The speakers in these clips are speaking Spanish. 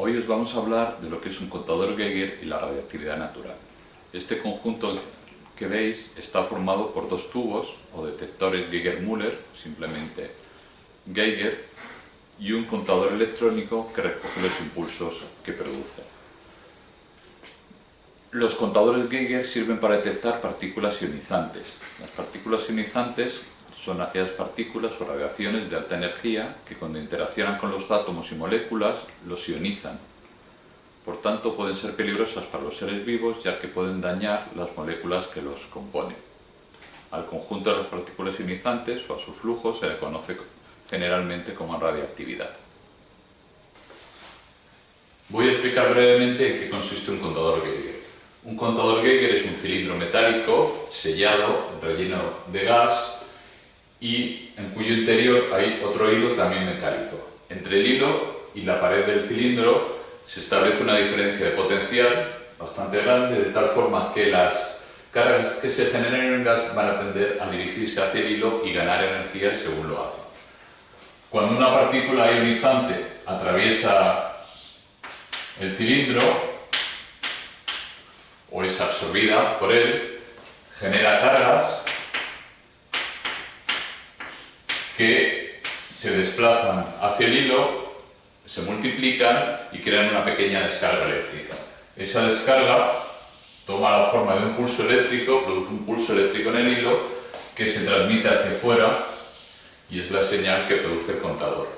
Hoy os vamos a hablar de lo que es un contador Geiger y la radioactividad natural. Este conjunto que veis está formado por dos tubos o detectores Geiger-Müller, simplemente Geiger, y un contador electrónico que recoge los impulsos que produce. Los contadores Geiger sirven para detectar partículas ionizantes. Las partículas ionizantes son aquellas partículas o radiaciones de alta energía que cuando interaccionan con los átomos y moléculas los ionizan. Por tanto, pueden ser peligrosas para los seres vivos ya que pueden dañar las moléculas que los componen. Al conjunto de las partículas ionizantes o a su flujo se le conoce generalmente como radiactividad. Voy a explicar brevemente en qué consiste un contador Geiger. Un contador Geiger es un cilindro metálico sellado, relleno de gas y en cuyo interior hay otro hilo también metálico. Entre el hilo y la pared del cilindro se establece una diferencia de potencial bastante grande, de tal forma que las cargas que se generen en el gas van a tender a dirigirse hacia el hilo y ganar energía según lo hacen. Cuando una partícula ionizante atraviesa el cilindro o es absorbida por él, genera cargas que se desplazan hacia el hilo, se multiplican y crean una pequeña descarga eléctrica. Esa descarga toma la forma de un pulso eléctrico, produce un pulso eléctrico en el hilo que se transmite hacia afuera y es la señal que produce el contador.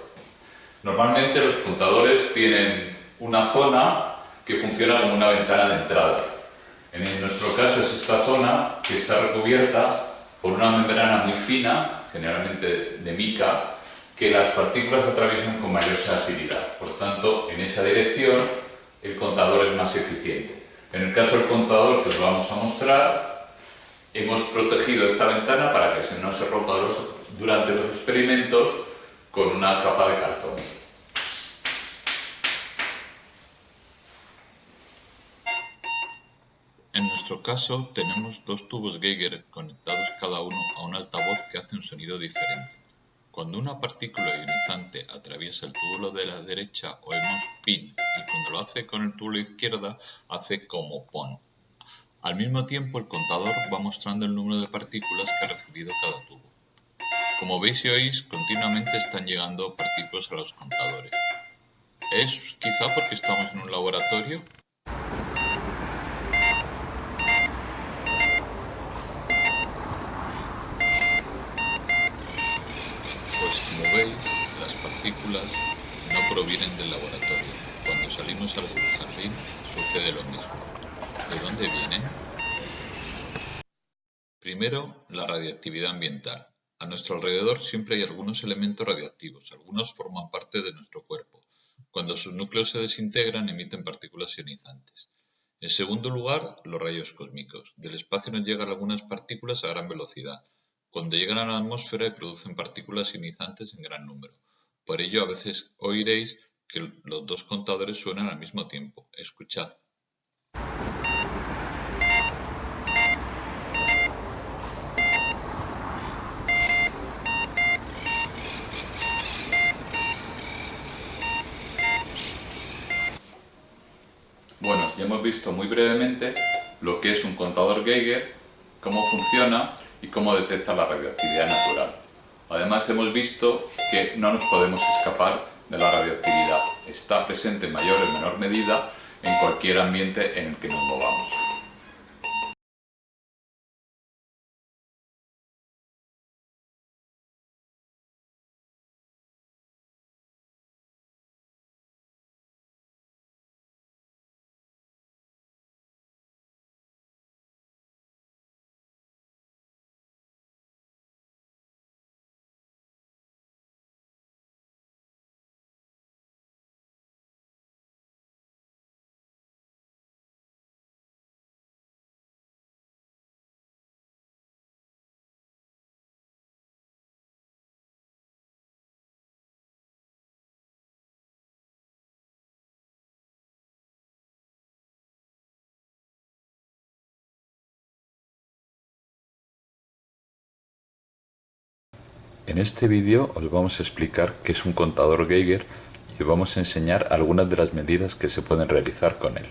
Normalmente los contadores tienen una zona que funciona como una ventana de entrada. En nuestro caso es esta zona que está recubierta por una membrana muy fina generalmente de mica, que las partículas atraviesan con mayor sensibilidad. Por tanto, en esa dirección el contador es más eficiente. En el caso del contador que os vamos a mostrar, hemos protegido esta ventana para que no se rompa durante los experimentos con una capa de cartón. En nuestro caso tenemos dos tubos Geiger conectados cada uno a un altavoz que hace un sonido diferente. Cuando una partícula ionizante atraviesa el túbulo de la derecha oímos pin y cuando lo hace con el túbulo izquierda hace como pon. Al mismo tiempo el contador va mostrando el número de partículas que ha recibido cada tubo. Como veis y oís, continuamente están llegando partículas a los contadores. ¿Es quizá porque estamos en un laboratorio? Provienen del laboratorio. Cuando salimos al jardín sucede lo mismo. ¿De dónde vienen? Primero, la radiactividad ambiental. A nuestro alrededor siempre hay algunos elementos radiactivos, algunos forman parte de nuestro cuerpo. Cuando sus núcleos se desintegran emiten partículas ionizantes. En segundo lugar, los rayos cósmicos. Del espacio nos llegan algunas partículas a gran velocidad, cuando llegan a la atmósfera producen partículas ionizantes en gran número. Por ello, a veces oiréis que los dos contadores suenan al mismo tiempo. Escuchad. Bueno, ya hemos visto muy brevemente lo que es un contador Geiger, cómo funciona y cómo detecta la radioactividad natural. Además hemos visto que no nos podemos escapar de la radioactividad. Está presente en mayor o menor medida en cualquier ambiente en el que nos movamos. En este vídeo os vamos a explicar qué es un contador Geiger y vamos a enseñar algunas de las medidas que se pueden realizar con él.